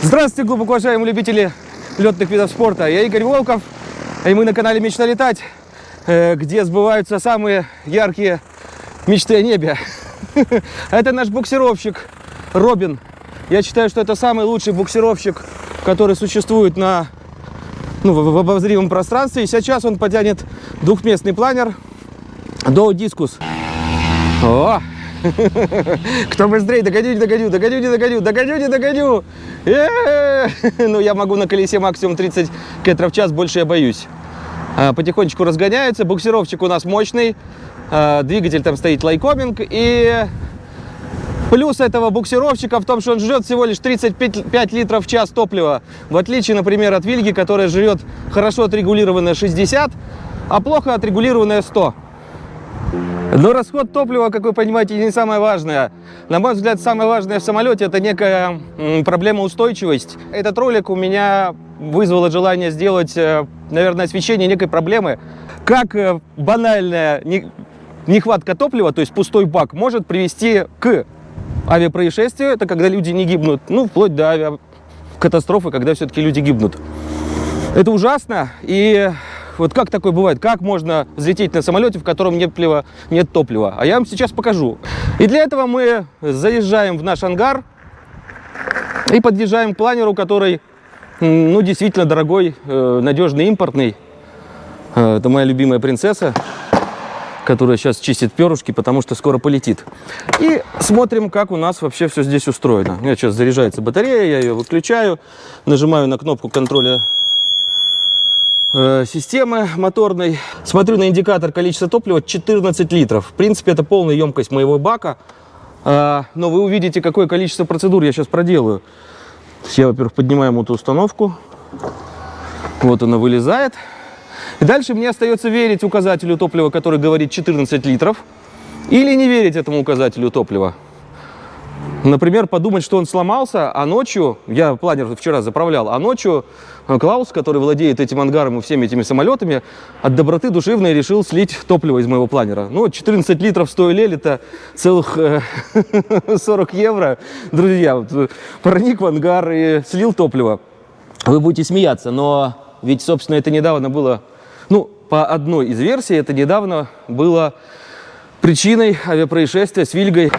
Здравствуйте, глубоко уважаемые любители летных видов спорта. Я Игорь Волков, и мы на канале «Мечта летать», э, где сбываются самые яркие мечты о небе. Это наш буксировщик Робин. Я считаю, что это самый лучший буксировщик, который существует на, ну, в обозримом пространстве. И сейчас он потянет двухместный планер до дискус. О! Кто быстрее? Догоню, догоню, догоню, не догоню, догоню, не догоню. Э-э-э! Ну, я могу на колесе максимум 30 км в час, больше я боюсь. А, Потихонечку разгоняется. Буксировщик у нас мощный. А, Двигатель там стоит лайкоминг. И плюс этого буксировщика в том, что он жрет всего лишь 35 литров в час топлива. В отличие, например, от Вильги, которая жрет хорошо отрегулированное 60, а плохо отрегулированное 100. Но расход топлива, как вы понимаете, не самое важное. На мой взгляд, самое важное в самолете это некая проблема устойчивость. Этот ролик у меня вызвало желание сделать, э, наверное, освещение некой проблемы. Как э, банальная не- нехватка топлива, то есть пустой бак, может привести к авиапроисшествию. Это когда люди не гибнут. Ну, вплоть до авиакатастрофы, когда все-таки люди гибнут. Это ужасно. И вот как такое бывает? Как можно взлететь на самолете, в котором нет топлива? Нет топлива? А я вам сейчас покажу. И для этого мы заезжаем в наш ангар и подъезжаем к планеру, который, ну, действительно дорогой, э, надежный, импортный. Э, Это моя любимая принцесса, которая сейчас чистит перышки, потому что скоро полетит. И смотрим, как у нас вообще все здесь устроено. У меня сейчас заряжается батарея, я ее выключаю, нажимаю на кнопку контроля э, системы моторной. Смотрю на индикатор количества топлива 14 литров. В принципе, это полная емкость моего бака. А, но вы увидите, какое количество процедур я сейчас проделаю. Я, во-первых, поднимаю мотоустановку. Вот она вылезает. И дальше мне остается верить указателю топлива, который говорит 14 литров. Или не верить этому указателю топлива. Например, подумать, что он сломался, а ночью, я планер вчера заправлял, а ночью Клаус, который владеет этим ангаром и всеми этими самолетами, от доброты душевной решил слить топливо из моего планера. Ну, 14 литров стоили, это целых э, 40 евро. Друзья, э, проник в ангар и слил топливо. Вы будете смеяться, но ведь, собственно, это недавно было, ну, по одной из версий, это недавно было причиной авиапроисшествия с Вильгой.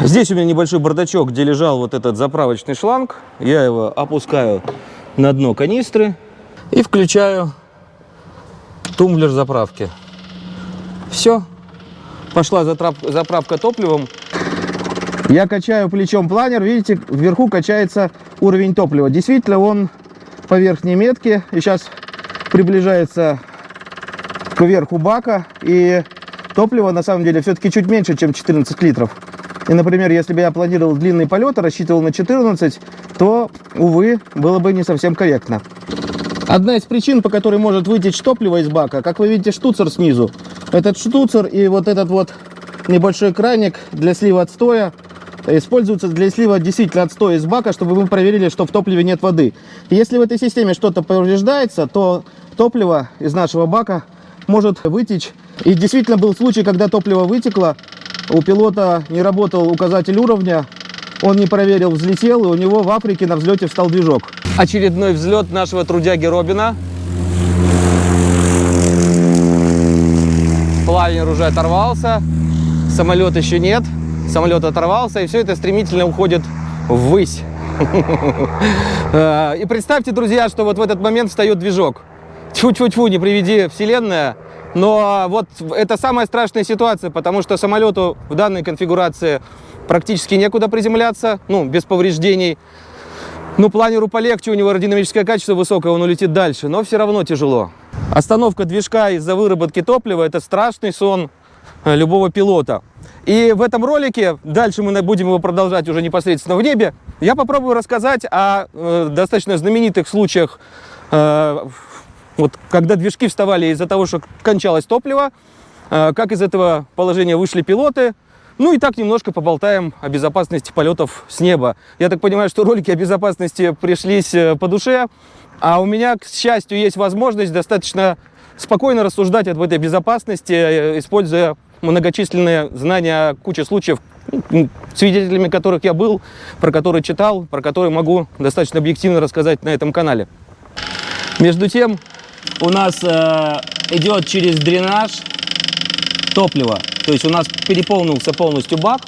Здесь у меня небольшой бардачок, где лежал вот этот заправочный шланг. Я его опускаю на дно канистры и включаю тумблер заправки. Все. Пошла заправка топливом. Я качаю плечом планер, видите, вверху качается уровень топлива. Действительно, он по верхней метке и сейчас приближается к верху бака. И топлива на самом деле все-таки чуть меньше, чем 14 литров. И, например, если бы я планировал длинный полет, рассчитывал на 14, то, увы, было бы не совсем корректно. Одна из причин, по которой может вытечь топливо из бака, как вы видите, штуцер снизу. Этот штуцер и вот этот вот небольшой краник для слива отстоя используются для слива действительно отстоя из бака, чтобы мы проверили, что в топливе нет воды. Если в этой системе что-то повреждается, то топливо из нашего бака может вытечь. И действительно был случай, когда топливо вытекло, у пилота не работал указатель уровня, он не проверил, взлетел, и у него в Африке на взлете встал движок. Очередной взлет нашего трудяги Робина. Планер уже оторвался, самолет еще нет, самолет оторвался, и все это стремительно уходит ввысь. Э, И представьте, друзья, что вот в этот момент встает движок. Тьфу-тьфу-тьфу, не приведи вселенная. Но вот это самая страшная ситуация, потому что самолету в данной конфигурации практически некуда приземляться, ну, без повреждений. Ну, планеру полегче, у него аэродинамическое качество высокое, он улетит дальше, но все равно тяжело. Остановка движка из-за выработки топлива – это страшный сон э, любого пилота. И в этом ролике, дальше мы будем его продолжать уже непосредственно в небе, я попробую рассказать о э, достаточно знаменитых случаях, э, вот, когда движки вставали из-за того, что кончалось топливо, э, как из этого положения вышли пилоты, ну и так немножко поболтаем о безопасности полетов с неба. Я так понимаю, что ролики о безопасности пришлись э, по душе, а у меня, к счастью, есть возможность достаточно спокойно рассуждать об этой безопасности, э, используя многочисленные знания, куча случаев, м, свидетелями которых я был, про которые читал, про которые могу достаточно объективно рассказать на этом канале. Между тем, у нас э, идет через дренаж топливо. То есть у нас переполнился полностью бак,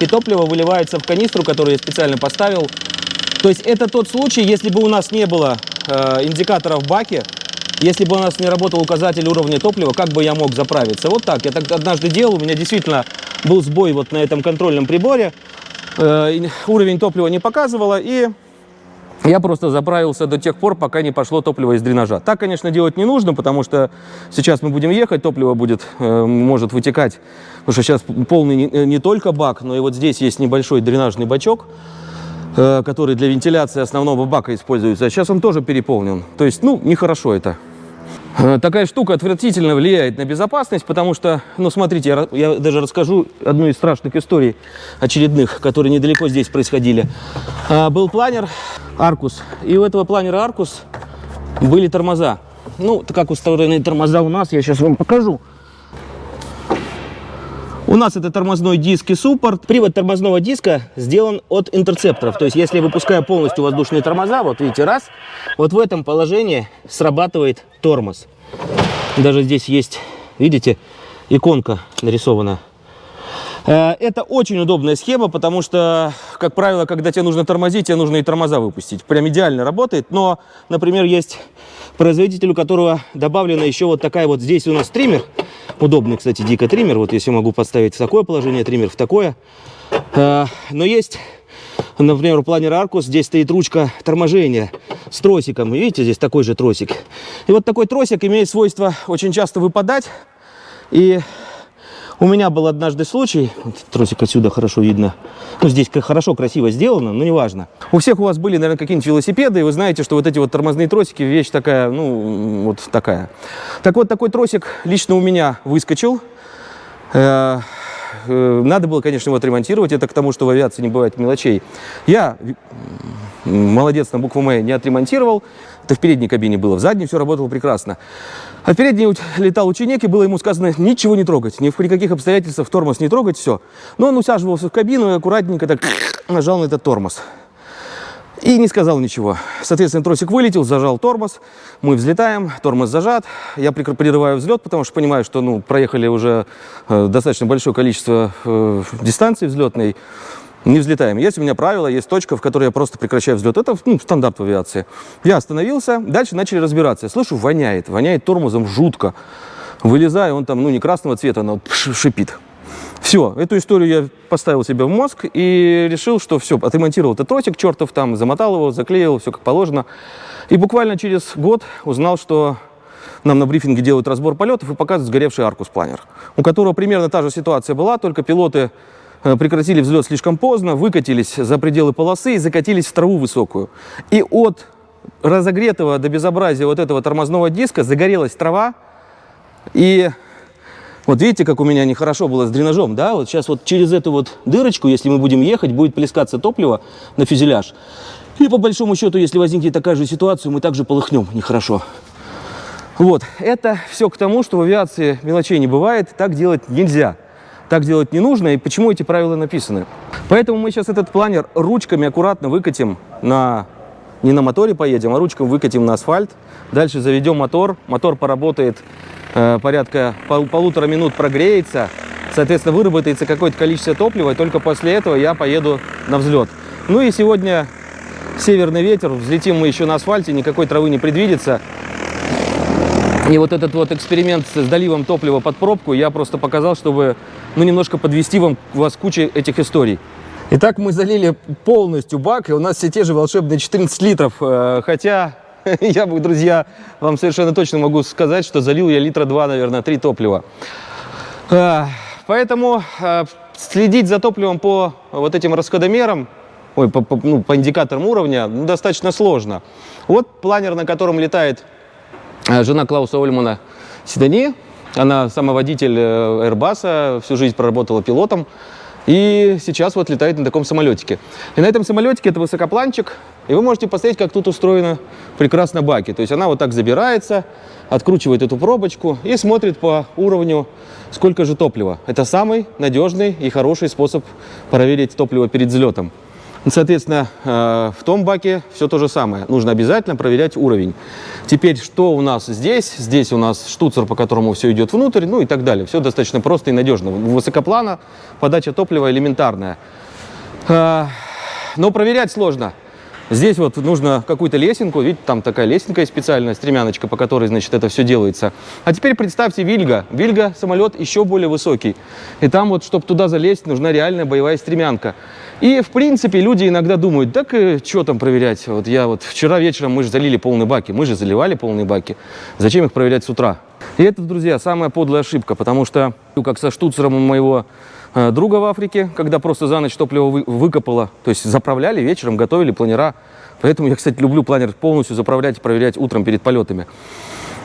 и топливо выливается в канистру, которую я специально поставил. То есть это тот случай, если бы у нас не было э, индикатора в баке, если бы у нас не работал указатель уровня топлива, как бы я мог заправиться? Вот так. Я так однажды делал, у меня действительно был сбой вот на этом контрольном приборе. Э, уровень топлива не показывало, и я просто заправился до тех пор, пока не пошло топливо из дренажа. Так, конечно, делать не нужно, потому что сейчас мы будем ехать, топливо будет, э, может вытекать, потому что сейчас полный не, не только бак, но и вот здесь есть небольшой дренажный бачок, э, который для вентиляции основного бака используется. А сейчас он тоже переполнен. То есть, ну, нехорошо это. Э, Такая штука отвратительно влияет на безопасность, потому что, ну, смотрите, я, я даже расскажу одну из страшных историй очередных, которые недалеко здесь происходили. А, Был планер Аркус, и у этого планера Аркус были тормоза. Ну, как устроены тормоза у нас, я сейчас вам покажу. У нас это тормозной диск и суппорт. Привод тормозного диска сделан от интерцепторов. То есть, если я выпускаю полностью воздушные тормоза, вот видите, раз, вот в этом положении срабатывает тормоз. Даже здесь есть, видите, иконка нарисована. Э, Это очень удобная схема, потому что, как правило, когда тебе нужно тормозить, тебе нужно и тормоза выпустить. Прям идеально работает. Но, например, есть производитель, у которого добавлена еще вот такая вот здесь у нас триммер. Удобный, кстати, дико триммер. Вот если могу подставить в такое положение, триммер в такое. Э, Но есть, например, у планера Аркус здесь стоит ручка торможения с тросиком. Видите, здесь такой же тросик. И вот такой тросик имеет свойство очень часто выпадать. И у меня был однажды случай, вот тросик отсюда хорошо видно, ну здесь хорошо, красиво сделано, но неважно. У всех у вас были, наверное, какие-нибудь велосипеды, и вы знаете, что вот эти вот тормозные тросики, вещь такая, ну, вот такая. Так вот, такой тросик лично у меня выскочил. Э, э, Надо было, конечно, его отремонтировать, это к тому, что в авиации не бывает мелочей. Я молодец на букву М не отремонтировал. Это в передней кабине было, в задней все работало прекрасно. А в передней уч- летал ученик, и было ему сказано ничего не трогать, ни при каких обстоятельствах тормоз не трогать, все. Но он усаживался в кабину и аккуратненько так нажал на этот тормоз. И не сказал ничего. Соответственно, тросик вылетел, зажал тормоз. Мы взлетаем, тормоз зажат. Я прерываю взлет, потому что понимаю, что ну, проехали уже э, достаточно большое количество э, дистанции взлетной. Не взлетаем. Есть у меня правило, есть точка, в которой я просто прекращаю взлет. Это ну, стандарт в авиации. Я остановился, дальше начали разбираться. Я слышу, воняет. Воняет тормозом жутко. Вылезаю, он там, ну, не красного цвета, но шипит. Все, эту историю я поставил себе в мозг и решил, что все, отремонтировал этот тросик чертов там, замотал его, заклеил, все как положено. И буквально через год узнал, что нам на брифинге делают разбор полетов и показывают сгоревший Аркус планер, у которого примерно та же ситуация была, только пилоты прекратили взлет слишком поздно, выкатились за пределы полосы и закатились в траву высокую. И от разогретого до безобразия вот этого тормозного диска загорелась трава, и вот видите, как у меня нехорошо было с дренажом, да? Вот сейчас вот через эту вот дырочку, если мы будем ехать, будет плескаться топливо на фюзеляж. И по большому счету, если возникнет такая же ситуация, мы также полыхнем нехорошо. Вот, это все к тому, что в авиации мелочей не бывает, так делать нельзя. Так делать не нужно, и почему эти правила написаны. Поэтому мы сейчас этот планер ручками аккуратно выкатим на... Не на моторе поедем, а ручками выкатим на асфальт. Дальше заведем мотор. Мотор поработает э, порядка пол- полутора минут, прогреется. Соответственно, выработается какое-то количество топлива, и только после этого я поеду на взлет. Ну и сегодня северный ветер, взлетим мы еще на асфальте, никакой травы не предвидится. И вот этот вот эксперимент с доливом топлива под пробку я просто показал, чтобы ну, немножко подвести вам, вас куча этих историй. Итак, мы залили полностью бак, и у нас все те же волшебные 14 литров. Э, Хотя я, бы, друзья, вам совершенно точно могу сказать, что залил я литра два, наверное, три топлива. Э, Поэтому э, следить за топливом по вот этим расходомерам, ой, по, по- ну, по индикаторам уровня, ну, достаточно сложно. Вот планер, на котором летает жена Клауса Ольмана Седани. Она самоводитель э, Airbus, всю жизнь проработала пилотом. И сейчас вот летает на таком самолетике. И на этом самолетике это высокопланчик. И вы можете посмотреть, как тут устроено прекрасно баки. То есть она вот так забирается, откручивает эту пробочку и смотрит по уровню, сколько же топлива. Это самый надежный и хороший способ проверить топливо перед взлетом. Соответственно, э, в том баке все то же самое. Нужно обязательно проверять уровень. Теперь, что у нас здесь? Здесь у нас штуцер, по которому все идет внутрь, ну и так далее. Все достаточно просто и надежно. Высокоплана, подача топлива элементарная. Э, но проверять сложно. Здесь вот нужно какую-то лесенку, видите, там такая лесенка специальная, стремяночка, по которой, значит, это все делается. А теперь представьте Вильга. Вильга самолет еще более высокий. И там вот, чтобы туда залезть, нужна реальная боевая стремянка. И, в принципе, люди иногда думают, так и что там проверять? Вот я вот вчера вечером мы же залили полные баки, мы же заливали полные баки. Зачем их проверять с утра? И это, друзья, самая подлая ошибка, потому что, как со штуцером у моего Э, друга в Африке, когда просто за ночь топливо вы, выкопало. То есть заправляли вечером, готовили планера. Поэтому я, кстати, люблю планер полностью заправлять и проверять утром перед полетами.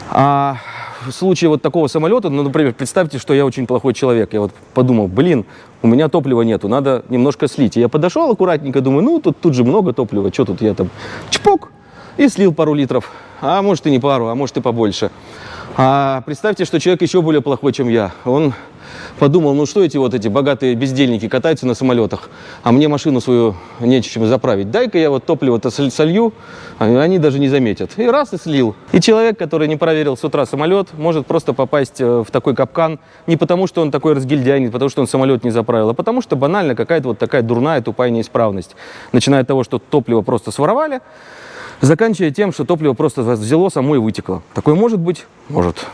А в случае вот такого самолета, ну, например, представьте, что я очень плохой человек. Я вот подумал, блин, у меня топлива нету, надо немножко слить. И я подошел аккуратненько, думаю, ну, тут, тут же много топлива, что тут я там, чпок, и слил пару литров. А может и не пару, а может и побольше. А представьте, что человек еще более плохой, чем я. Он подумал, ну что эти вот эти богатые бездельники катаются на самолетах, а мне машину свою нечем заправить. Дай-ка я вот топливо-то солью, а они даже не заметят. И раз и слил. И человек, который не проверил с утра самолет, может просто попасть э, в такой капкан не потому, что он такой разгильдяй, не потому, что он самолет не заправил, а потому что банально какая-то вот такая дурная, тупая неисправность. Начиная от того, что топливо просто своровали, заканчивая тем, что топливо просто взяло само и вытекло. Такое может быть? Может.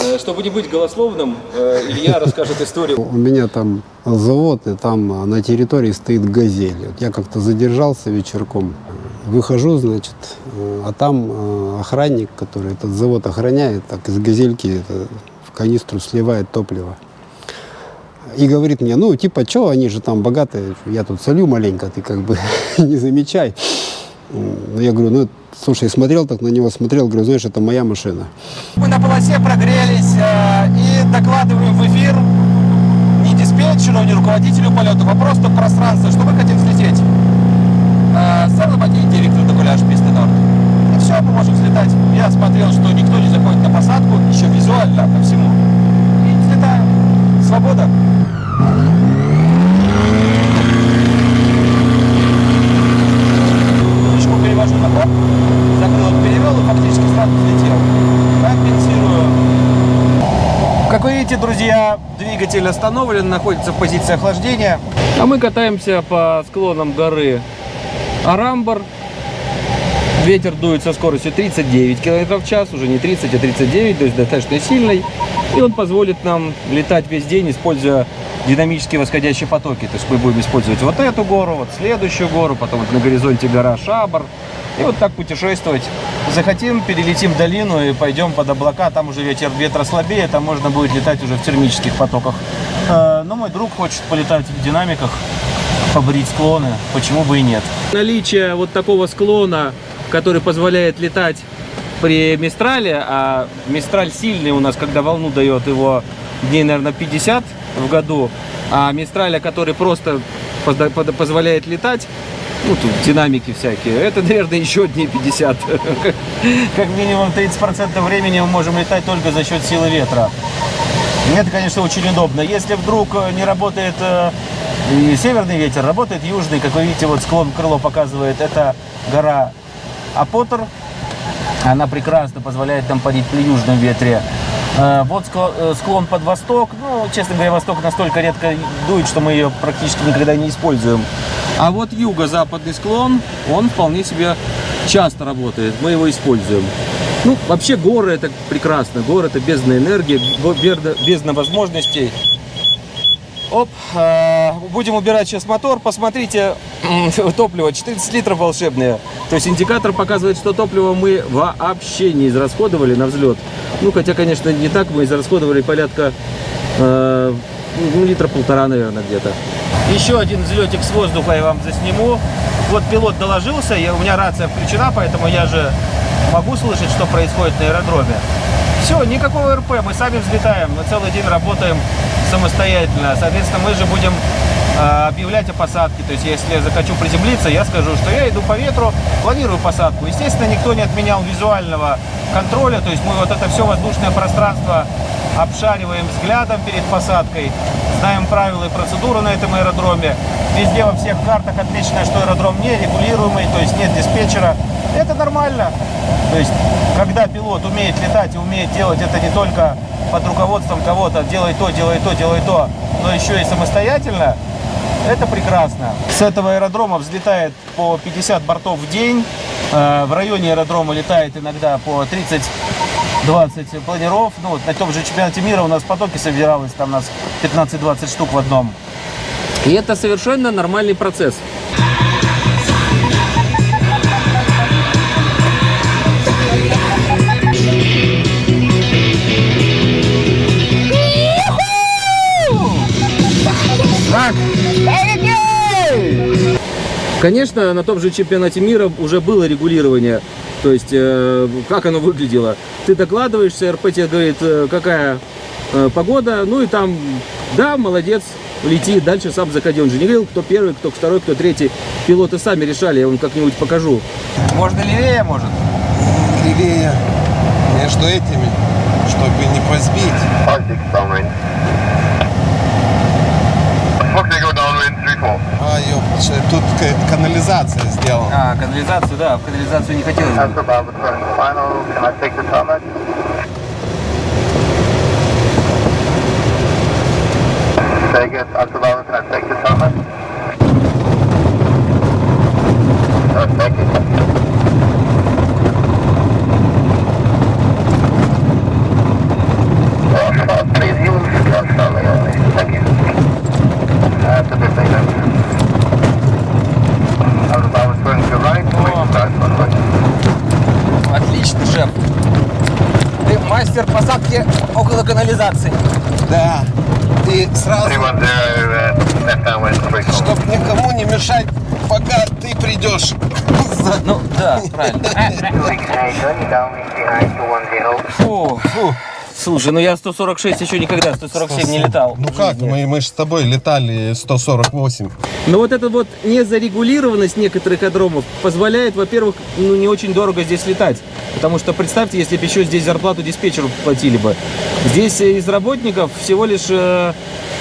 Э, чтобы не быть голословным, э, Илья расскажет историю. У меня там завод, и там на территории стоит газель. Я как-то задержался вечерком, выхожу, значит, э, а там охранник, который этот завод охраняет, так из газельки в канистру сливает топливо. И говорит мне, ну, типа, что, они же там богатые, я тут солю маленько, ты как бы не замечай. Ну, я говорю, ну, слушай, смотрел так на него, смотрел, говорю, знаешь, это моя машина. Мы на полосе прогрелись э, и докладываем в эфир не диспетчеру, не руководителю полета, а просто пространство, что мы хотим взлететь. Э, Сарлобаки директор Докуляж Писты Норд. И все, мы можем взлетать. Я смотрел, что никто не заходит на посадку, еще визуально, по всему. И взлетаем. Свобода. Видите, друзья, двигатель остановлен, находится в позиции охлаждения. А мы катаемся по склонам горы Арамбар. Ветер дует со скоростью 39 км в час, уже не 30, а 39, то есть достаточно сильный. И он позволит нам летать весь день, используя динамические восходящие потоки. То есть мы будем использовать вот эту гору, вот следующую гору, потом вот на горизонте гора Шабар. И вот так путешествовать. Захотим, перелетим долину и пойдем под облака. Там уже ветер, ветра слабее, там можно будет летать уже в термических потоках. Э, но мой друг хочет полетать в динамиках, побрить склоны. Почему бы и нет? Наличие вот такого склона, который позволяет летать при Мистрале, а Мистраль сильный у нас, когда волну дает его дней, наверное, 50 в году, а Мистраля, который просто позволяет летать, ну, тут динамики всякие. Это, наверное, еще дней 50. Как минимум 30% времени мы можем летать только за счет силы ветра. Это, конечно, очень удобно. Если вдруг не работает э, северный ветер, работает южный. Как вы видите, вот склон крыло показывает, это гора Апотер. Она прекрасно позволяет нам парить при южном ветре. Э, вот э, склон под восток. Ну, честно говоря, восток настолько редко дует, что мы ее практически никогда не используем. А вот юго-западный склон, он вполне себе часто работает, мы его используем. Ну, вообще горы это прекрасно, горы это бездна энергии, бездна возможностей. Оп, э, будем убирать сейчас мотор, посмотрите, топливо 14 литров волшебное. То есть индикатор показывает, что топливо мы вообще не израсходовали на взлет. Ну, хотя, конечно, не так, мы израсходовали порядка э, ну, литра полтора, наверное, где-то. Еще один взлетик с воздуха я вам засниму. Вот пилот доложился, у меня рация включена, поэтому я же могу слышать, что происходит на аэродроме. Все, никакого РП, мы сами взлетаем, мы целый день работаем самостоятельно. Соответственно, мы же будем э, объявлять о посадке. То есть, если я захочу приземлиться, я скажу, что я иду по ветру, планирую посадку. Естественно, никто не отменял визуального контроля. То есть, мы вот это все воздушное пространство обшариваем взглядом перед посадкой, знаем правила и процедуры на этом аэродроме. Везде во всех картах отмечено, что аэродром не регулируемый, то есть нет диспетчера. Это нормально. То есть, когда пилот умеет летать и умеет делать это не только под руководством кого-то, делай то, делай то, делай то, но еще и самостоятельно, это прекрасно. С этого аэродрома взлетает по 50 бортов в день. Э, В районе аэродрома летает иногда по 30-20 планиров. Ну, вот на том же чемпионате мира у нас в потоке собиралось, там у нас 15-20 штук в одном. И это совершенно нормальный процесс. Конечно, на том же чемпионате мира уже было регулирование. То есть, э, как оно выглядело. Ты докладываешься, РП тебе говорит, э, какая э, погода, ну и там, да, молодец, лети, дальше сам заходи. Он же не говорил, кто первый, кто второй, кто третий. Пилоты сами решали, я вам как-нибудь покажу. Можно левее, может? левее между этими, чтобы не позбить. Тут канализация сделана. А, канализацию, да, в канализацию не хотелось. the turn final. Can I take the summit? Uh, thank you. Отлично, шеф. Ты мастер посадки около канализации. Да. И сразу, 310, left downwind, three four. чтоб никому не мешать, пока ты придешь. Ну, да, правильно. Фу. Слушай, ну я 146 еще никогда 147 не летал. Ну как, мы, мы же с тобой летали 148. Но вот эта вот незарегулированность некоторых адромов позволяет, во-первых, ну не очень дорого здесь летать. Потому что представьте, если бы еще здесь зарплату диспетчеру платили бы. Здесь э, из работников всего лишь э,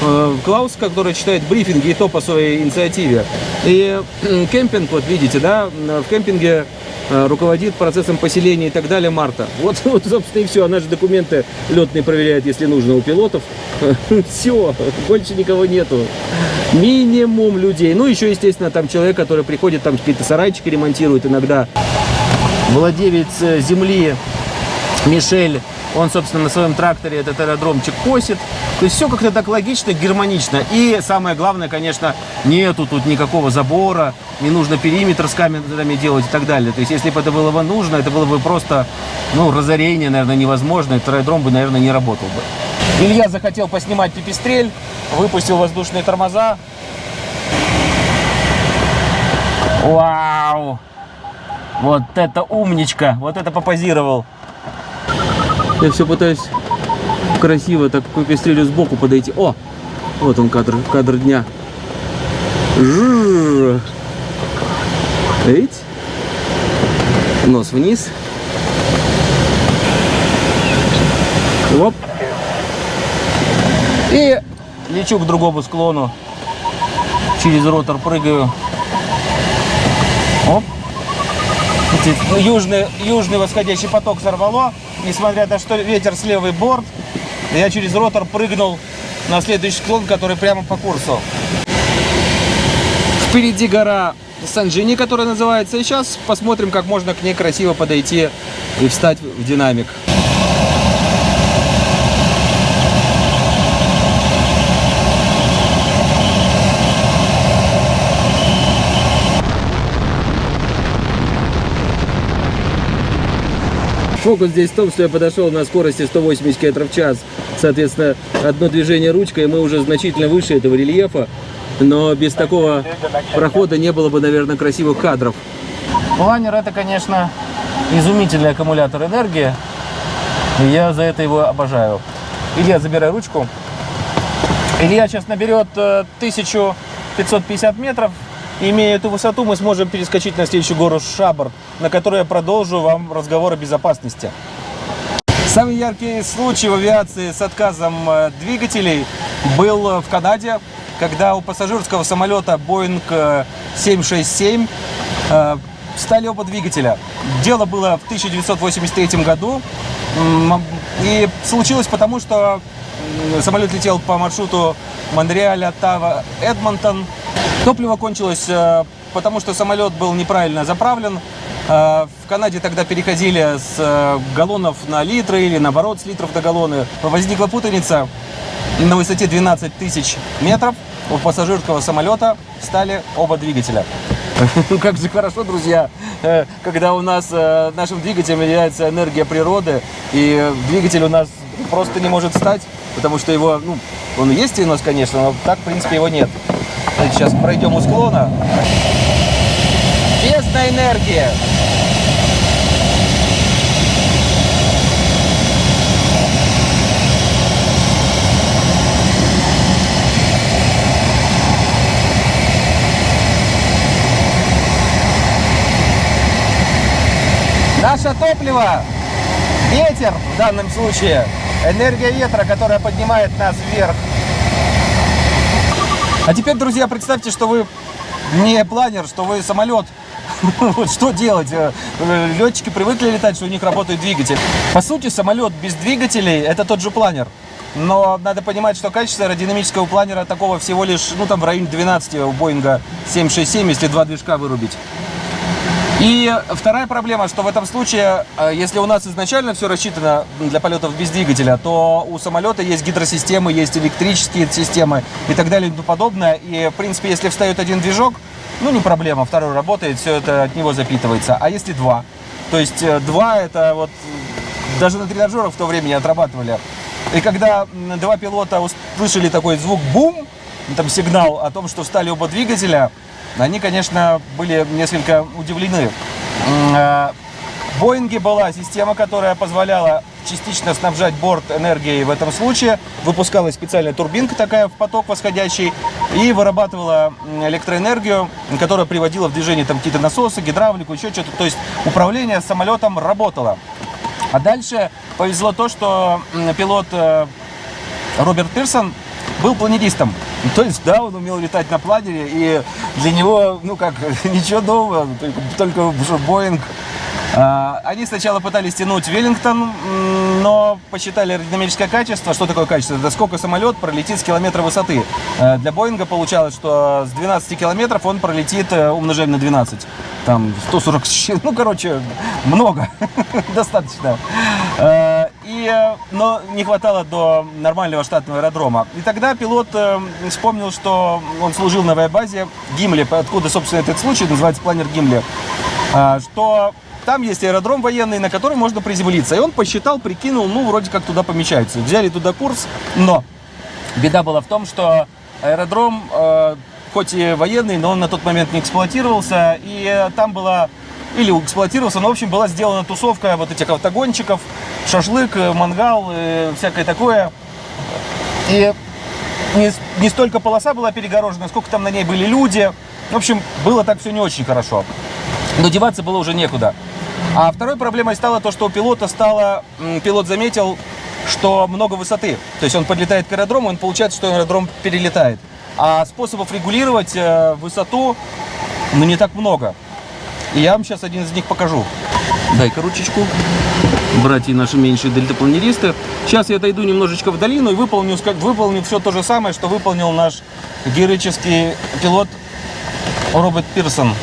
э, Клаус, который читает брифинги, и то по своей инициативе. И э, кемпинг, вот видите, да, в кемпинге э, руководит процессом поселения и так далее Марта. Вот, вот собственно, и все. Она же документы летные проверяет, если нужно, у пилотов. Все, больше никого нету. Минимум людей. Ну, еще, естественно, там человек, который приходит, там какие-то сарайчики ремонтирует иногда. Владелец э, земли Мишель, он, собственно, на своем тракторе этот аэродромчик косит. То есть все как-то так логично, гармонично. И самое главное, конечно, нету тут никакого забора, не нужно периметр с камерами делать и так далее. То есть если бы это было бы нужно, это было бы просто, ну, разорение, наверное, невозможно. Этот аэродром бы, наверное, не работал бы. Илья захотел поснимать пипистрель, выпустил воздушные тормоза. Вау! Вот это умничка! Вот это попозировал. Я все пытаюсь красиво так к пестрелю сбоку подойти. О! Вот он кадр, кадр дня. Жжж. Эйт. Нос вниз. Оп. И лечу к другому склону. Через ротор прыгаю. Оп. Ну, Южный, южный восходящий поток сорвало. Несмотря на то, что ветер с левый борт, я через ротор прыгнул на следующий склон, который прямо по курсу. Впереди гора Санджини, которая называется. И сейчас посмотрим, как можно к ней красиво подойти и встать в динамик. Фокус здесь в том, что я подошел на скорости 180 км в час. Соответственно, одно движение ручкой, и мы уже значительно выше этого рельефа. Но без такого прохода не было бы, наверное, красивых кадров. Планер это, конечно, изумительный аккумулятор энергии. И я за это его обожаю. Илья, забирай ручку. Илья сейчас наберет э, 1000 550 метров. Имея эту высоту, мы сможем перескочить на следующую гору Шабр, на которой я продолжу вам разговор о безопасности. Самый яркий случай в авиации с отказом э, двигателей был в Канаде, когда у пассажирского самолета Boeing э, 767 э, стали оба двигателя. Дело было в 1983 году. И случилось потому, что самолет летел по маршруту Монреаль, Оттава, Эдмонтон. Топливо кончилось, э, потому что самолет был неправильно заправлен. Э, В Канаде тогда переходили с э, галлонов на литры или наоборот с литров на галлоны. Возникла путаница. На высоте 12 тысяч метров у пассажирского самолета стали оба двигателя. Ну как же хорошо, друзья, когда у нас нашим двигателем является энергия природы, и двигатель у нас просто не может стать, потому что его, ну, он есть у нас, конечно, но так, в принципе, его нет. Давайте Сейчас пройдем у склона. Бездна энергия. Наше топливо, ветер в данном случае, энергия ветра, которая поднимает нас вверх. А теперь, друзья, представьте, что вы не планер, что вы самолет. Вот что делать? Э, э, Летчики привыкли летать, что у них работает двигатель. По сути, самолет без двигателей – это тот же планер. Но надо понимать, что качество аэродинамического планера такого всего лишь, ну там в районе 12 у Боинга 767, если два движка вырубить. И вторая проблема, что в этом случае, э, если у нас изначально все рассчитано для полетов без двигателя, то у самолета есть гидросистемы, есть электрические системы и так далее и тому подобное. И, в принципе, если встает один движок, ну, не проблема, второй работает, все это от него запитывается. А если два? То есть э, два это вот даже на тренажерах в то время не отрабатывали. И когда два пилота услышали такой звук бум, там сигнал о том, что встали оба двигателя, они, конечно, были несколько удивлены. В Боинге была система, которая позволяла частично снабжать борт энергией в этом случае. Выпускалась специальная турбинка такая в поток восходящий и вырабатывала электроэнергию, которая приводила в движение там какие-то насосы, гидравлику, еще что-то. То есть управление самолетом работало. А дальше повезло то, что пилот э, Роберт Пирсон был планеристом. То есть, да, он умел летать на планере, и для него, ну как, ничего нового, только, только Боинг. А, Они сначала пытались тянуть Веллингтон, но посчитали аэродинамическое качество. Что такое качество? Это сколько самолет пролетит с километра высоты. Э, Для Боинга получалось, что с 12 километров он пролетит, э, умножаем на 12. Там 140, с чем- ну, короче, много, достаточно. И, э, но не хватало до нормального штатного аэродрома. И тогда пилот э, вспомнил, что он служил на авиабазе Гимли, откуда, собственно, этот случай называется планер Гимли, а, что там есть аэродром военный, на который можно приземлиться. И он посчитал, прикинул, ну, вроде как туда помещается. Взяли туда курс, но беда была в том, что аэродром, э, хоть и военный, но он на тот момент не эксплуатировался, и там была или эксплуатировался, но, в общем, была сделана тусовка вот этих автогонщиков, шашлык, э, мангал, э, всякое такое. И не, не столько полоса была перегорожена, сколько там на ней были люди. В общем, было так все не очень хорошо. Но деваться было уже некуда. А второй проблемой стало то, что у пилота стало... Пилот заметил, что много высоты. То есть он подлетает к аэродрому, он получается, что аэродром перелетает. А способов регулировать э, высоту, ну, не так много. И я вам сейчас один из них покажу. Дай-ка ручечку. Братья наши меньшие дельтапланеристы. Сейчас я дойду немножечко в долину и выполню, ска- выполню все то же самое, что выполнил наш героический пилот Роберт Пирсон.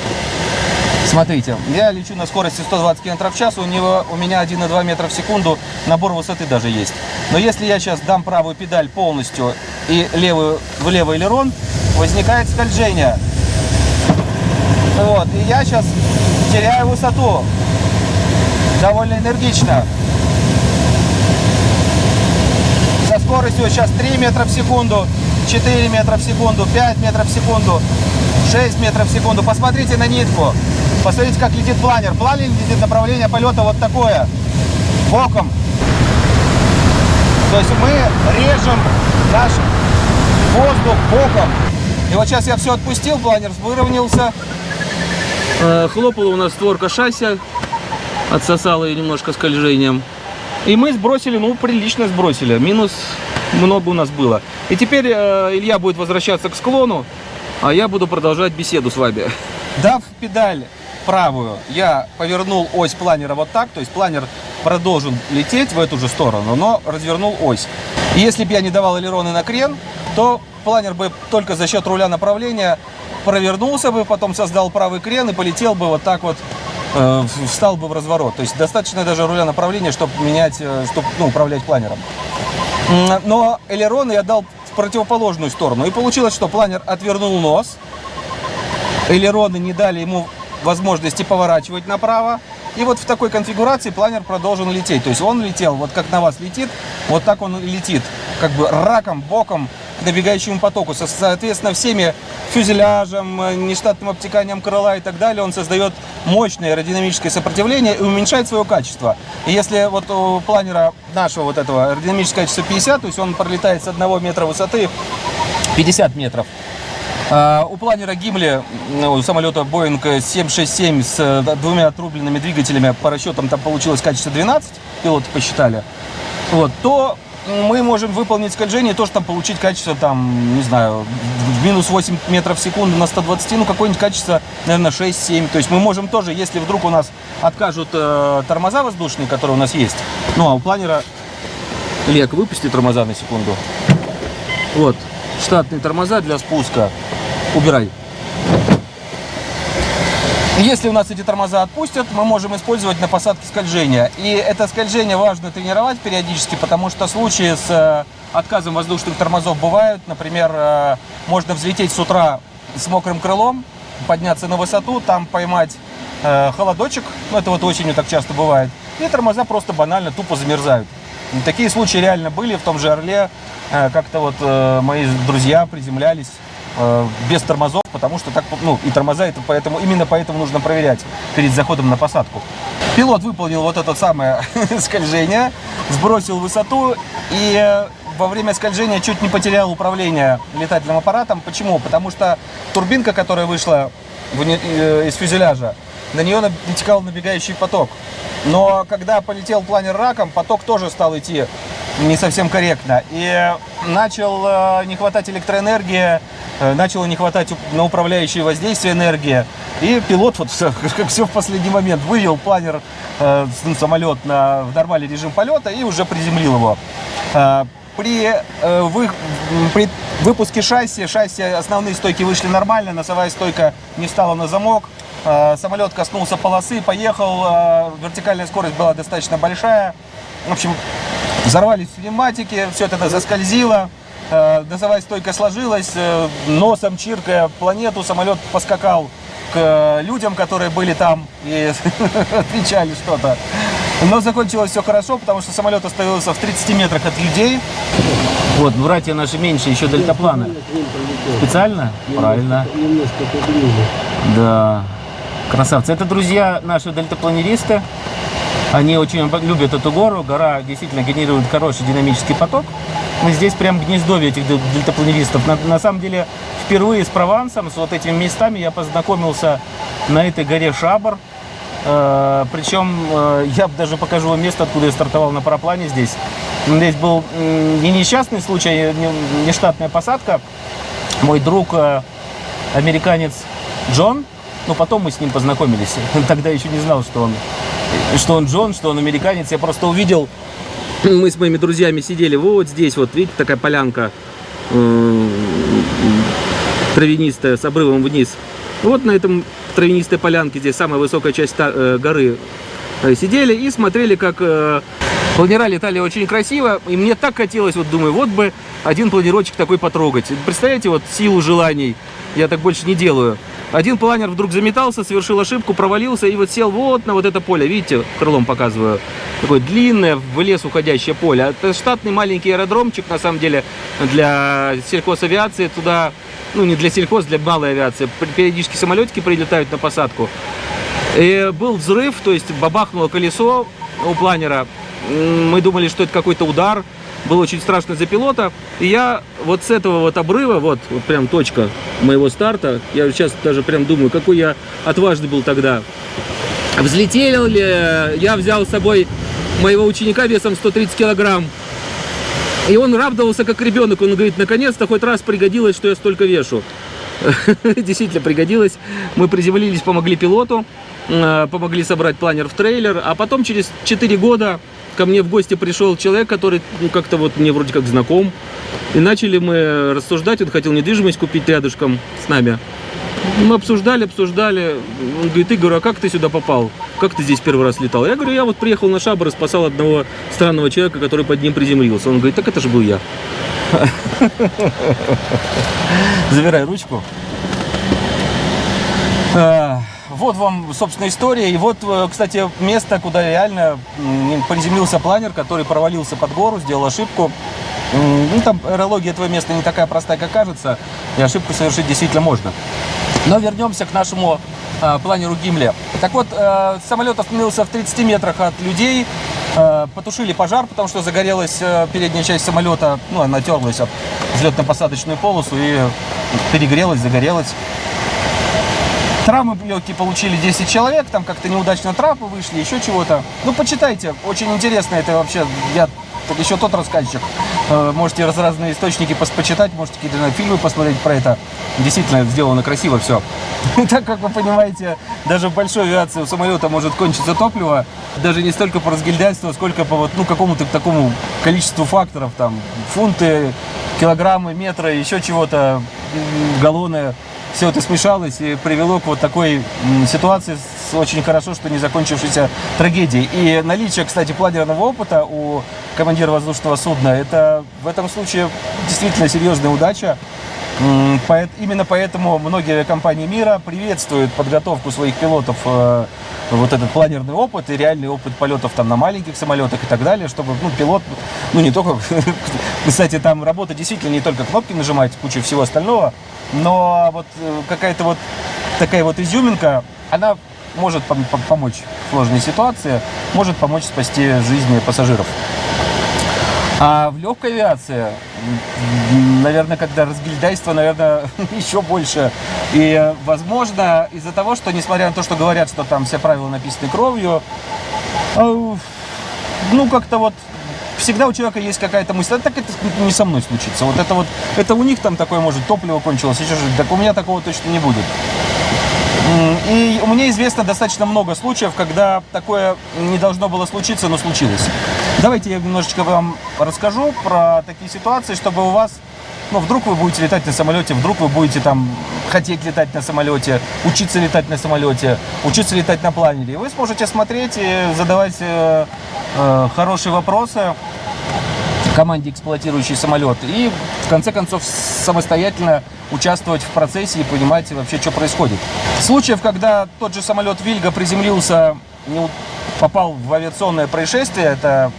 Смотрите, я лечу на скорости 120 км в час, у, него, у меня 1,2 метра в секунду, набор высоты даже есть. Но если я сейчас дам правую педаль полностью и левую в левый элерон, возникает скольжение. Вот, и я сейчас теряю высоту довольно энергично. Со скоростью сейчас 3 метра в секунду, 4 метра в секунду, 5 метров в секунду, 6 метров в секунду. Посмотрите на нитку. Посмотрите, как летит планер. Планер летит направление полета вот такое. Боком. То есть мы режем наш воздух боком. И вот сейчас я все отпустил, планер выровнялся. Э, Хлопала у нас створка шасси, отсосала ее немножко скольжением. И мы сбросили, ну, прилично сбросили. Минус много у нас было. И теперь э, Илья будет возвращаться к склону, а я буду продолжать беседу с вами. Дав педаль правую, я повернул ось планера вот так, то есть планер продолжил лететь в эту же сторону, но развернул ось. И если бы я не давал элероны на крен, то планер бы только за счет руля направления провернулся бы, потом создал правый крен и полетел бы вот так вот, э, встал бы в разворот. То есть достаточно даже руля направления, чтобы менять, э, чтобы ну, управлять планером. Но элероны я дал в противоположную сторону. И получилось, что планер отвернул нос, элероны не дали ему возможности поворачивать направо. И вот в такой конфигурации планер продолжен лететь. То есть он летел, вот как на вас летит, вот так он летит. Как бы раком, боком к набегающему потоку. Со- Соответственно, всеми фюзеляжем, э, нештатным обтеканием крыла и так далее он создает мощное аэродинамическое сопротивление и уменьшает свое качество. И если вот у планера нашего вот этого аэродинамическое качество 50, то есть он пролетает с 1 метра высоты 50 метров, а, У планера Гимли, ну, у самолета Boeing 767 с э, двумя отрубленными двигателями, по расчетам там получилось качество 12, пилоты посчитали, вот, то мы можем выполнить скольжение, тоже там получить качество, там, не знаю, минус 8 метров в секунду на 120, ну, какое-нибудь качество, наверное, 6-7. То есть мы можем тоже, если вдруг у нас откажут э, тормоза воздушные, которые у нас есть, ну, а у планера... Лек, выпусти тормоза на секунду. Вот, штатные тормоза для спуска. Убирай. Если у нас эти тормоза отпустят, мы можем использовать на посадке скольжения. И это скольжение важно тренировать периодически, потому что случаи с э, отказом воздушных тормозов бывают. Например, э, можно взлететь с утра с мокрым крылом, подняться на высоту, там поймать э, холодочек, ну это вот осенью так часто бывает, и тормоза просто банально тупо замерзают. Такие случаи реально были в том же Орле. Как-то вот мои друзья приземлялись э, без тормозов, потому что так, ну, и тормоза, это поэтому, именно поэтому нужно проверять перед заходом на посадку. Пилот выполнил вот это самое скольжение, сбросил высоту и э, во время скольжения чуть не потерял управление летательным аппаратом. Почему? Потому что турбинка, которая вышла э, из фюзеляжа, на нее натекал набегающий поток. Но когда полетел планер раком, поток тоже стал идти не совсем корректно. И начал э, не хватать электроэнергии, э, начало не хватать на управляющее воздействие энергии. И пилот, вот как все в последний момент, вывел планер, э, ну, самолет на, в нормальный режим полета и уже приземлил его. Э, При, э, вы- при выпуске шасси, шасси основные стойки вышли нормально, носовая стойка не встала на замок, Э, самолет коснулся полосы, поехал, э, вертикальная скорость была достаточно большая. В общем, взорвались пневматики, все это заскользило, э, носовая стойка сложилась, э, носом чиркая планету, самолет поскакал к э, людям, которые были там и отвечали что-то. Но закончилось все хорошо, потому что самолет остановился в 30 метрах от людей. Вот, братья наши меньше, еще дельтапланы. Специально? Правильно. Немножко поближе. Да, красавцы. Это друзья наши дельтапланеристы. Они очень любят эту гору. Гора действительно генерирует хороший динамический поток. Мы здесь прям гнездовье этих дел- дельтапланеристов. На, на самом деле, впервые с Провансом, с вот этими местами я познакомился на этой горе Шабр. Э, причем э, я даже покажу вам место, откуда я стартовал на параплане здесь. Здесь был не несчастный случай, а не, штатная посадка. Мой друг э, американец Джон, ну потом мы с ним познакомились. Тогда еще не знал, что он, что он Джон, что он американец. Я просто увидел, мы с моими друзьями сидели вот здесь, вот видите, такая полянка э, травянистая с обрывом вниз. Вот на этом травянистой полянке, здесь самая высокая часть э, горы, э, сидели и смотрели, как э, планера летали очень красиво. И мне так хотелось, вот думаю, вот бы один планерочек такой потрогать. Представляете, вот силу желаний. Я так больше не делаю. Один планер вдруг заметался, совершил ошибку, провалился и вот сел вот на вот это поле. Видите, крылом показываю. Такое длинное в лес уходящее поле. Это штатный маленький аэродромчик, на самом деле, для сельхозавиации. Туда, ну не для сельхоз, для малой авиации. Периодически самолетики прилетают на посадку. И был взрыв, то есть бабахнуло колесо у планера. Мы думали, что это какой-то удар. было очень страшно за пилота. И я вот с этого вот обрыва, вот, вот прям точка моего старта, я сейчас даже прям думаю, какой я отважный был тогда. Взлетел ли, я взял с собой моего ученика весом 130 килограмм. И он радовался как ребенок. Он говорит, наконец-то хоть раз пригодилось, что я столько вешу. Действительно пригодилось. Мы приземлились, помогли пилоту, э, помогли собрать планер в трейлер. А потом через 4 года ко мне в гости пришел человек, который ну, как-то вот мне вроде как знаком. И начали мы рассуждать. Он хотел недвижимость купить рядышком с нами. Мы обсуждали, обсуждали. Он говорит, Игорь, а как ты сюда попал? Как ты здесь первый раз летал? Я говорю, я вот приехал на шабр и спасал одного странного человека, который под ним приземлился. Он говорит, так это же был я. Забирай ручку. Вот вам, собственно, история. И вот, э, кстати, место, куда реально приземлился планер, который провалился под гору, сделал ошибку. Ну, там аэрология этого места не такая простая, как кажется, и ошибку совершить действительно можно. Но вернемся к нашему э, планеру Гимли. Так вот, э, самолет остановился в 30 метрах от людей, э, потушили пожар, потому что загорелась э, передняя часть самолета, ну, она терлась об взлетно-посадочную полосу и перегрелась, загорелась. Травмы легкие получили 10 человек, там как-то неудачно трапы вышли, еще чего-то. Ну, почитайте, очень интересно это вообще, я еще тот рассказчик. Э, Можете раз разные источники почитать, можете какие-то фильмы посмотреть про это. Действительно сделано красиво все. Так как вы понимаете, даже в большой авиации у самолета может кончиться топливо, даже не столько по разгильдяйству, сколько по вот, ну, какому-то такому количеству факторов, там, фунты, килограммы, метры, еще чего-то, галлоны все это смешалось и привело к вот такой ситуации с очень хорошо, что не закончившейся трагедией. И наличие, кстати, планерного опыта у командира воздушного судна, это в этом случае действительно серьезная удача. Именно поэтому многие компании мира приветствуют подготовку своих пилотов э, вот этот планерный опыт и реальный опыт полетов там на маленьких самолетах и так далее, чтобы ну, пилот, ну не только, кстати, там работа действительно не только кнопки нажимать, куча всего остального, но вот э, какая-то вот такая вот изюминка, она может пом- помочь в сложной ситуации, может помочь спасти жизни пассажиров. А в легкой авиации, наверное, когда разгильдяйство, наверное, еще больше. И, возможно, из-за того, что, несмотря на то, что говорят, что там все правила написаны кровью, э, ну, как-то вот всегда у человека есть какая-то мысль, «А так это не со мной случится. Вот это вот, это у них там такое, может, топливо кончилось, еще что так у меня такого точно не будет. И меня известно достаточно много случаев, когда такое не должно было случиться, но случилось. Давайте я немножечко вам расскажу про такие ситуации, чтобы у вас, ну, вдруг вы будете летать на самолете, вдруг вы будете там хотеть летать на самолете, учиться летать на самолете, учиться летать на планере. Вы сможете смотреть и задавать э, э, хорошие вопросы команде, эксплуатирующей самолет, и в конце концов самостоятельно участвовать в процессе и понимать вообще, что происходит. Случаев, когда тот же самолет Вильга приземлился, не попал в авиационное происшествие, это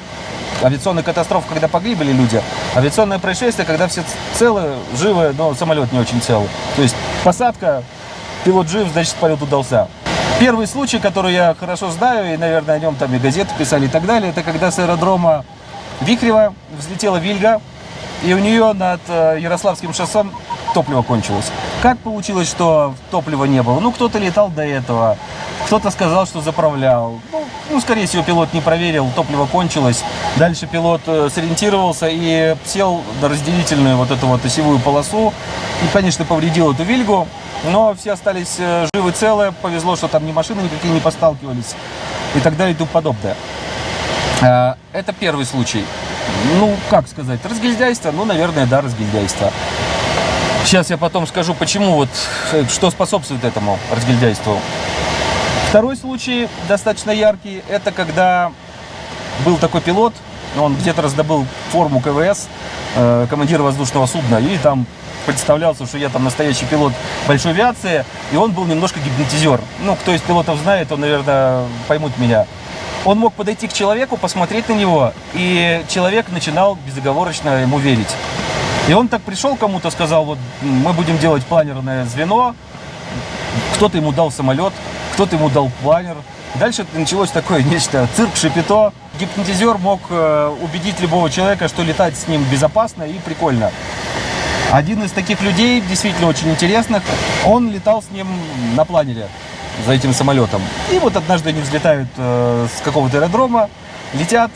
авиационная катастрофа, когда погибли люди, авиационное происшествие, когда все целы, живы, но самолет не очень цел. То есть посадка, пилот жив, значит полет удался. Первый случай, который я хорошо знаю, и, наверное, о нем там и газеты писали и так далее, это когда с аэродрома Вихрева взлетела Вильга, и у нее над э, Ярославским шоссом топливо кончилось. Как получилось, что топлива не было? Ну, кто-то летал до этого, кто-то сказал, что заправлял. Ну, ну, скорее всего, пилот не проверил, топливо кончилось. Дальше пилот э, сориентировался и сел на разделительную вот эту вот осевую полосу. И, конечно, повредил эту Вильгу, но все остались э, живы, целы. Повезло, что там ни машины никакие не посталкивались и так далее и тому подобное. Э, Это первый случай. Ну, как сказать, разгильдяйство? Ну, наверное, да, разгильдяйство. Сейчас я потом скажу, почему вот, э, что способствует этому разгильдяйству. Второй случай, достаточно яркий, это когда был такой пилот, он где-то раздобыл форму КВС, э, командира воздушного судна, и там представлялся, что я там настоящий пилот большой авиации, и он был немножко гипнотизер. Ну, кто из пилотов знает, он, наверное, поймут меня. Он мог подойти к человеку, посмотреть на него, и человек начинал безоговорочно ему верить. И он так пришел кому-то, сказал, вот мы будем делать планерное звено, кто-то ему дал самолет, кто-то ему дал планер. Дальше началось такое нечто, цирк, шипито. Гипнотизер мог э, убедить любого человека, что летать с ним безопасно и прикольно. Один из таких людей, действительно очень интересных, он летал с ним на планере за этим самолетом. И вот однажды они взлетают э, с какого-то аэродрома, летят,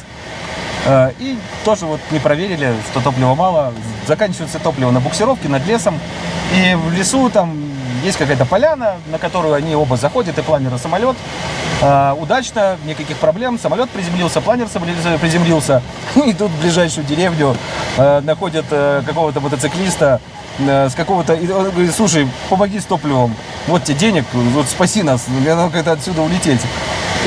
и тоже вот не проверили, что топлива мало. Заканчивается топливо на буксировке над лесом. И в лесу там есть какая-то поляна, на которую они оба заходят, и планер, и самолет. Э, удачно, никаких проблем. Самолет приземлился, планер приземлился. Идут в ближайшую деревню, э, находят э, какого-то мотоциклиста, э, с какого-то... И говорит, слушай, помоги с топливом. Вот тебе денег, вот спаси нас, мне надо как-то отсюда улететь.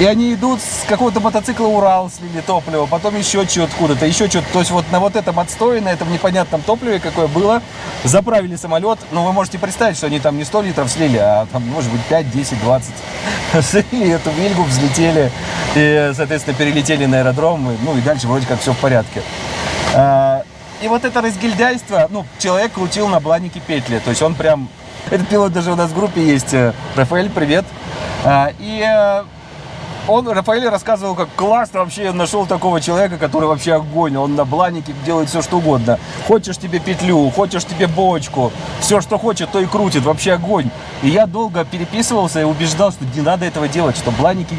И они идут с какого-то мотоцикла Урал, слили топливо, потом еще что-то откуда-то, еще что-то. То есть вот на вот этом отстое, на этом непонятном топливе, какое было, заправили самолет. Ну, вы можете представить, что они там не 100 литров слили, а там, может быть, 5, 10, 20. Слили эту вильгу, взлетели и, соответственно, перелетели на аэродром. Ну, и дальше вроде как все в порядке. А, И вот это разгильдяйство, ну, человек крутил на бланике петли. То есть он прям... Этот пилот даже у нас в группе есть. э, Рафаэль, привет. А, И э, он, Рафаэль рассказывал, как классно вообще нашел такого человека, который вообще огонь. Он на бланике делает все, что угодно. Хочешь тебе петлю, хочешь тебе бочку. Все, что хочет, то и крутит. Вообще огонь. И я долго переписывался и убеждал, что не надо этого делать, что бланики,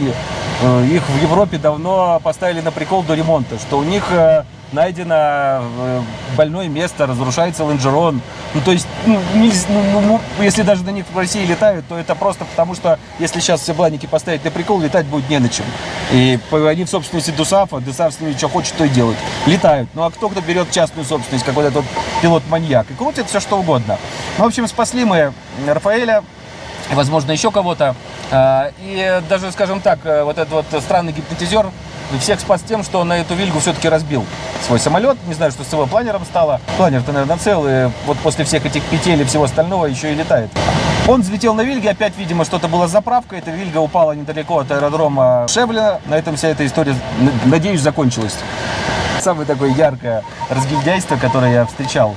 их в Европе давно поставили на прикол до ремонта, что у них э, найдено э, больное место, разрушается лонжерон. Ну, то есть, ну, нельз- ну, ну, ну, если даже на них в России летают, то это просто потому, что если сейчас все бланики поставить на прикол, летать будет не на чем. И они в собственности Дусафа, Дусаф с ними что хочет, то и делает. Летают. Ну, а кто кто берет частную собственность, как вот этот вот пилот-маньяк, и крутит все, что угодно. Ну, в общем, спасли мы Рафаэля, возможно, еще кого-то. А, И даже, скажем так, э, вот этот вот странный гипнотизер всех спас тем, что он на эту вильгу все-таки разбил свой самолет. Не знаю, что с его планером стало. Планер-то, наверное, целый. Вот после всех этих петель и всего остального еще и летает. Он взлетел на вильге, опять, видимо, что-то было с заправкой. Эта вильга упала недалеко от аэродрома Шевлина. На этом вся эта история, надеюсь, закончилась. Самое такое яркое разгильдяйство, которое я встречал.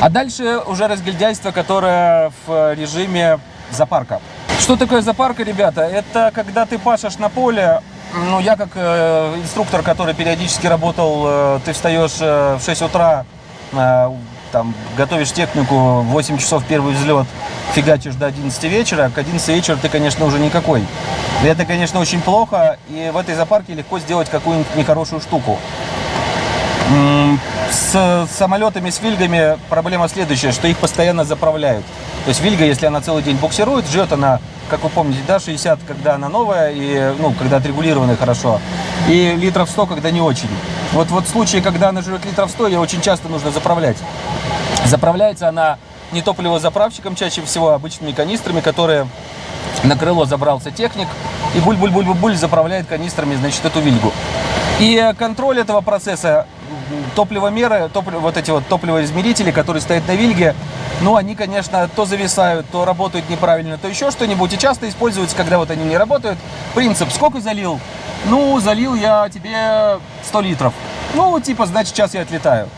А дальше уже разгильдяйство, которое в режиме запарка. Что такое запарка, ребята? Это когда ты пашешь на поле, ну, я как э, инструктор, который периодически работал, э, ты встаешь э, в 6 утра, э, там, готовишь технику, в 8 часов первый взлет, фигачишь до 11 вечера, к 11 вечера ты, конечно, уже никакой. И это, конечно, очень плохо, и в этой запарке легко сделать какую-нибудь нехорошую штуку. С самолетами, с вильгами проблема следующая, что их постоянно заправляют. То есть вильга, если она целый день буксирует, живет она, как вы помните, да, 60, когда она новая, и, ну, когда отрегулирована хорошо, и литров 100, когда не очень. Вот, вот в случае, когда она живет литров 100, ее очень часто нужно заправлять. Заправляется она не топливозаправщиком, чаще всего а обычными канистрами, которые на крыло забрался техник и буль-буль-буль-буль заправляет канистрами, значит, эту вильгу. И контроль этого процесса, топливомеры, топлив- вот эти вот топливоизмерители, которые стоят на вильге, ну, они, конечно, то зависают, то работают неправильно, то еще что-нибудь. И часто используются, когда вот они не работают. Принцип, сколько залил? Ну, залил я тебе 100 литров. Ну, типа, значит, сейчас я отлетаю.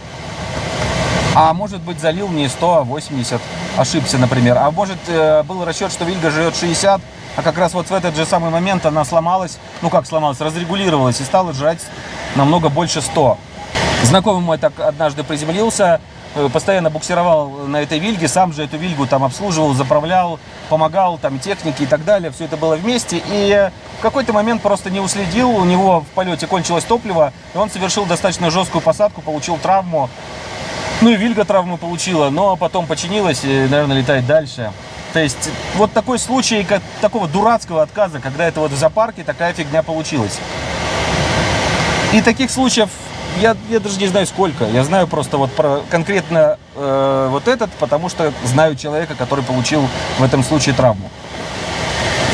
А может быть залил не 100, а 80. Ошибся, например. А может э, был расчет, что Вильга живет 60, а как раз вот в этот же самый момент она сломалась, ну как сломалась, разрегулировалась и стала жрать намного больше 100. Знакомый мой так однажды приземлился, постоянно буксировал на этой вильге, сам же эту вильгу там обслуживал, заправлял, помогал там технике и так далее. Все это было вместе. И э, в какой-то момент просто не уследил, у него в полете кончилось топливо, и он совершил достаточно жесткую посадку, получил травму. Ну и Вильга травму получила, но потом починилась и, наверное, летает дальше. То есть вот такой случай как, такого дурацкого отказа, когда это вот в зоопарке такая фигня получилась. И таких случаев я, я даже не знаю сколько. Я знаю просто вот про конкретно э, вот этот, потому что знаю человека, который получил в этом случае травму.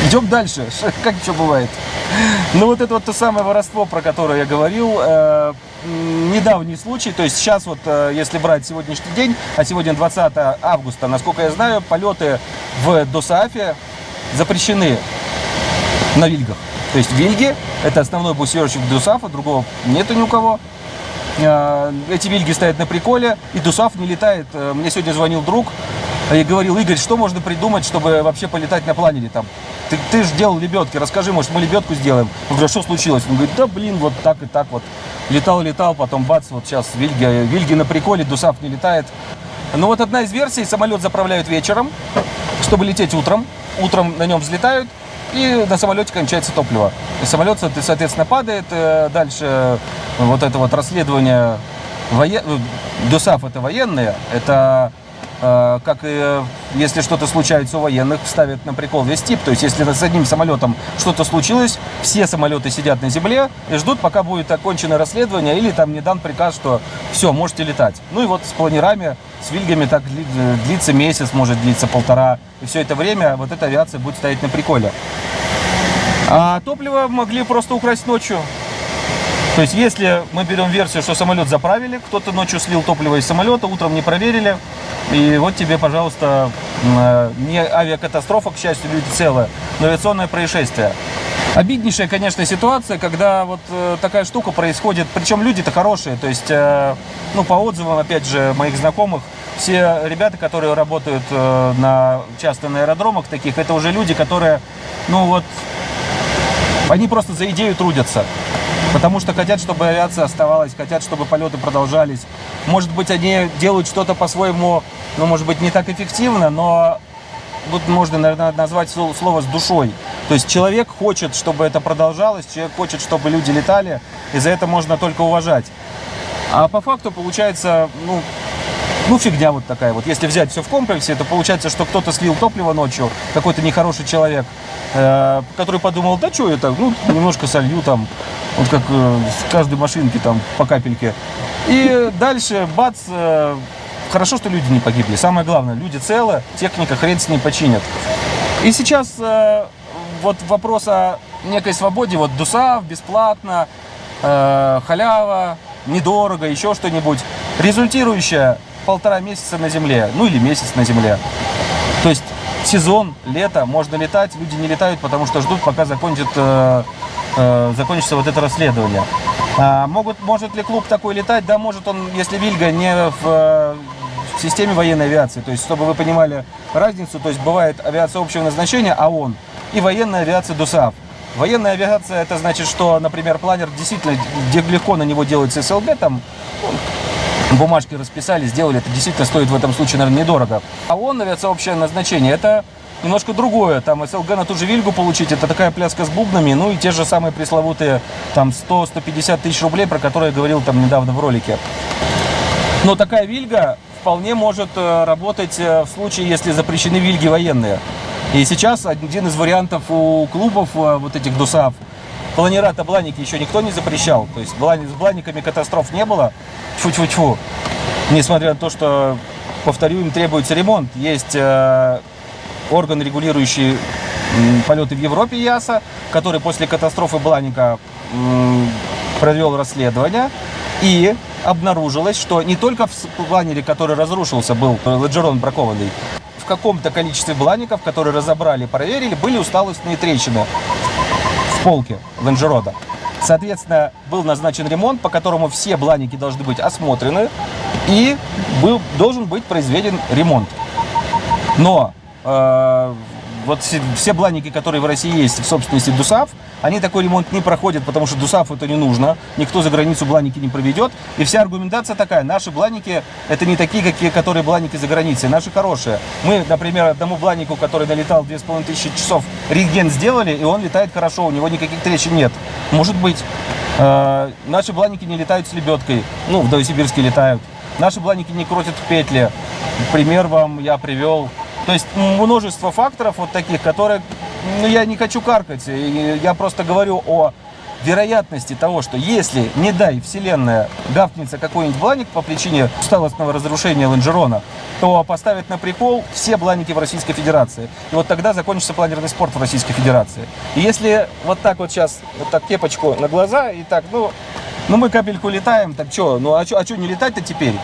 Идем дальше. Как что бывает? Ну вот это вот то самое воровство, про которое я говорил. э, недавний случай, то есть сейчас вот, э, если брать сегодняшний день, а сегодня 20 августа, насколько я знаю, полеты в Досаафе запрещены на вильгах. То есть вильги – это основной буксировщик Дусафа, другого нету ни у кого. Э, Эти вильги стоят на приколе, и Дусаф не летает. Э, Мне сегодня звонил друг и говорил, Игорь, что можно придумать, чтобы вообще полетать на планере там? ты, ты же делал лебедки, расскажи, может, мы лебедку сделаем. Он говорит, «А что случилось? Он говорит, да блин, вот так и так вот. Летал, летал, потом бац, вот сейчас Вильги, Вильги на приколе, Дусав не летает. Ну вот одна из версий, самолет заправляют вечером, чтобы лететь утром. Утром на нем взлетают, и на самолете кончается топливо. И самолет, соответственно, падает. э, Дальше вот это вот расследование воен... ДОСАФ это военные, это э, как и э, если что-то случается у военных, ставят на прикол весь тип. То есть, если с одним самолетом что-то случилось, все самолеты сидят на земле и ждут, пока будет окончено расследование или там не дан приказ, что все, можете летать. Ну и вот с планерами, с вильгами так э, длится месяц, может длиться полтора. И все это время вот эта авиация будет стоять на приколе. А топливо могли просто украсть ночью. То есть, если мы берем версию, что самолет заправили, кто-то ночью слил топливо из самолета, утром не проверили, и вот тебе, пожалуйста, э, не авиакатастрофа, к счастью, люди целые, но авиационное происшествие. Обиднейшая, конечно, ситуация, когда вот э, такая штука происходит, причем люди-то хорошие, то есть, э, ну, по отзывам, опять же, моих знакомых, все ребята, которые работают на, часто на аэродромах таких, это уже люди, которые, ну, вот, они просто за идею трудятся. Потому что хотят, чтобы авиация оставалась, хотят, чтобы полеты продолжались. Может быть, они делают что-то по-своему, ну, может быть, не так эффективно, но тут можно, наверное, назвать сло- слово с душой. То есть человек хочет, чтобы это продолжалось, человек хочет, чтобы люди летали, и за это можно только уважать. А по факту получается, ну, ну, фигня вот такая вот. Если взять все в комплексе, то получается, что кто-то слил топливо ночью, какой-то нехороший человек, э, который подумал, да что это, ну, немножко солью там, вот как э, с каждой машинки там по капельке. И дальше, бац, э, хорошо, что люди не погибли. Самое главное, люди целы, техника хрен с ней починят. И сейчас вот вопрос о некой свободе, вот ДУСАВ, бесплатно, халява, недорого, еще что-нибудь, результирующая полтора месяца на земле, ну или месяц на земле. То есть сезон, лето, можно летать, люди не летают, потому что ждут, пока закончит, э, э, закончится вот это расследование. А могут, может ли клуб такой летать? Да, может он, если Вильга не в, э, в системе военной авиации. То есть, чтобы вы понимали разницу, то есть бывает авиация общего назначения, АОН, и военная авиация ДУСАФ. Военная авиация, это значит, что, например, планер действительно, легко на него делается СЛГ, там бумажки расписали, сделали, это действительно стоит в этом случае, наверное, недорого. А он, авиация общее назначение, это немножко другое. Там СЛГ на ту же Вильгу получить, это такая пляска с бубнами, ну и те же самые пресловутые там 100-150 тысяч рублей, про которые я говорил там недавно в ролике. Но такая Вильга вполне может э, работать э, в случае, если запрещены Вильги военные. И сейчас один из вариантов у клубов э, вот этих ДУСАВ, планера бланики еще никто не запрещал. То есть с бланиками катастроф не было. Тьфу-тьфу-тьфу. Несмотря на то, что, повторю, им требуется ремонт. Есть э, орган, регулирующий полеты в Европе, ЯСА, который после катастрофы Бланика провел расследование. И обнаружилось, что не только в планере, который разрушился, был лонжерон бракованный, в каком-то количестве блаников, которые разобрали, проверили, были усталостные трещины в полке лонжерода. Соответственно, был назначен ремонт, по которому все бланики должны быть осмотрены и был, должен быть произведен ремонт. Но э, вот все, бланики, которые в России есть в собственности ДУСАФ, они такой ремонт не проходят, потому что ДУСАФ это не нужно, никто за границу бланики не проведет. И вся аргументация такая, наши бланики это не такие, какие, которые бланики за границей, наши хорошие. Мы, например, одному бланику, который налетал 2500 часов, рентген сделали, и он летает хорошо, у него никаких трещин нет. Может быть, э, наши бланики не летают с лебедкой, ну, в Новосибирске летают. Наши бланики не крутят петли. Пример вам я привел. То есть множество факторов вот таких, которые, ну, я не хочу каркать. Я просто говорю о вероятности того, что если, не дай, Вселенная гавкнется какой-нибудь бланик по причине усталостного разрушения лонжерона, то поставят на прикол все бланики в Российской Федерации. И вот тогда закончится планерный спорт в Российской Федерации. И если вот так вот сейчас, вот так кепочку на глаза и так, ну, ну мы капельку летаем, так что, ну а что а не летать-то теперь?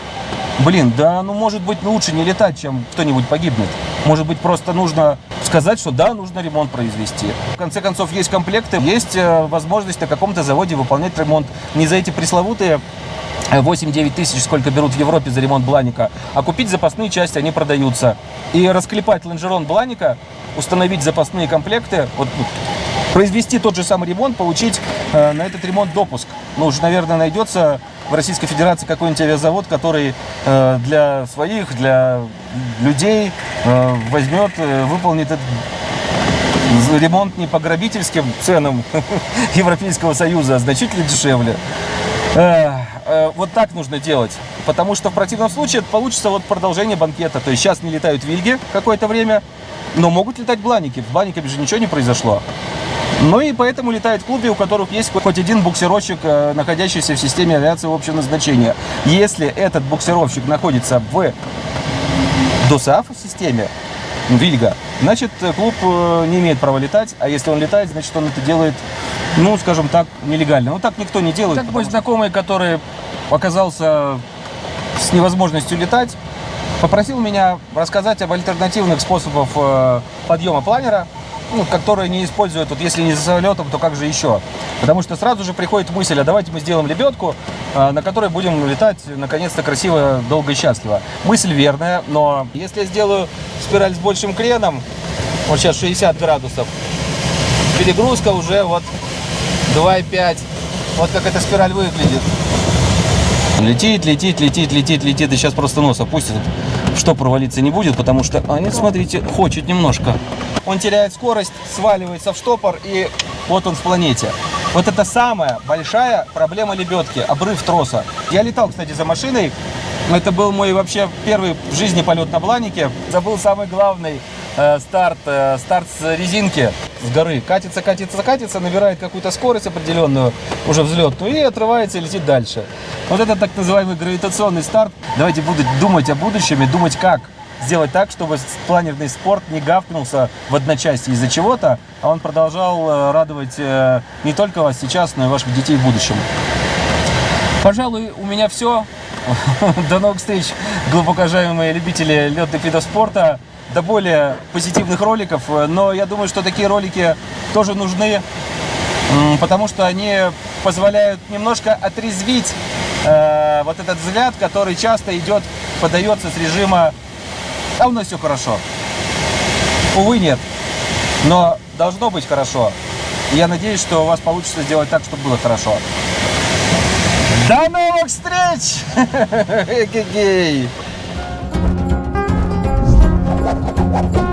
Блин, да ну может быть лучше не летать, чем кто-нибудь погибнет. Может быть просто нужно сказать, что да, нужно ремонт произвести. В конце концов есть комплекты, есть э, возможность на каком-то заводе выполнять ремонт. Не за эти пресловутые 8-9 тысяч, сколько берут в Европе за ремонт Бланика, а купить запасные части, они продаются. И расклепать лонжерон Бланика, установить запасные комплекты, вот, произвести тот же самый ремонт, получить э, на этот ремонт допуск. Ну, уже, наверное, найдется в Российской Федерации какой-нибудь авиазавод, который э, для своих, для людей э, возьмет, э, выполнит этот ремонт не по грабительским ценам Европейского Союза, а значительно дешевле. Э, э, Вот так нужно делать. Потому что в противном случае получится вот продолжение банкета. То есть сейчас не летают вильги какое-то время, но могут летать бланики. В бланике же ничего не произошло. Ну и поэтому летают клубы, у которых есть хоть один буксировщик, э, находящийся в системе авиации общего назначения. Если этот буксировщик находится в ДОСАФ системе, Вильга, значит, э, клуб э, не имеет права летать, а если он летает, значит, он это делает, ну, скажем так, нелегально. Ну, так никто не делает. Так мой знакомый, который оказался с невозможностью летать, попросил меня рассказать об альтернативных способах подъема планера, ну, которые не используют, вот если не за самолетом, то как же еще? Потому что сразу же приходит мысль, а давайте мы сделаем лебедку, э, на которой будем летать, наконец-то, красиво, долго и счастливо. Мысль верная, но если я сделаю спираль с большим креном, вот сейчас 60 градусов, перегрузка уже вот 2,5. Вот как эта спираль выглядит. Летит, летит, летит, летит, летит. И сейчас просто нос опустит. Что провалиться не будет, потому что... А нет, смотрите, хочет немножко. Он теряет скорость, сваливается в штопор, и вот он в планете. Вот это самая большая проблема лебедки, обрыв троса. Я летал, кстати, за машиной. Это был мой вообще первый в жизни полет на бланике. Был самый главный старт, э, старт с резинки с горы. Катится, катится, катится, набирает какую-то скорость определенную, уже взлетную, и отрывается и летит дальше. Вот это так называемый гравитационный старт. Давайте буду думать о будущем и думать, как сделать так, чтобы планерный спорт не гавкнулся в одночасье из-за чего-то, а он продолжал э, радовать э, не только вас сейчас, но и ваших детей в будущем. Пожалуй, у меня все. До новых встреч, глубоко уважаемые любители летных видов спорта. До более позитивных роликов. Но я думаю, что такие ролики тоже нужны, потому что они позволяют немножко отрезвить э, вот этот взгляд, который часто идет, подается с режима «А у нас все хорошо». Увы, нет. Но должно быть хорошо. Я надеюсь, что у вас получится сделать так, чтобы было хорошо. До новых встреч! Эгегей! Thank you.